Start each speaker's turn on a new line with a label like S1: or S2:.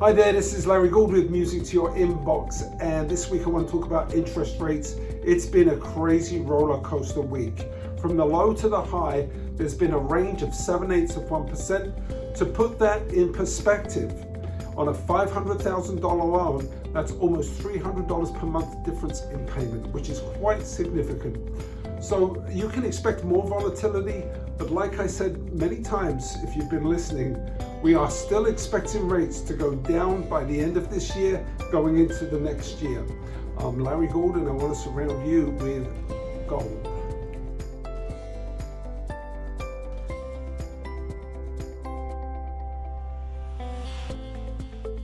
S1: Hi there, this is Larry Gould with Music to Your Inbox and this week I want to talk about interest rates. It's been a crazy roller coaster week. From the low to the high, there's been a range of 7 eighths of 1%. To put that in perspective, on a $500,000 loan, that's almost $300 per month difference in payment, which is quite significant. So you can expect more volatility, but like I said many times, if you've been listening, we are still expecting rates to go down by the end of this year, going into the next year. I'm Larry Gould and I want to surround you with gold.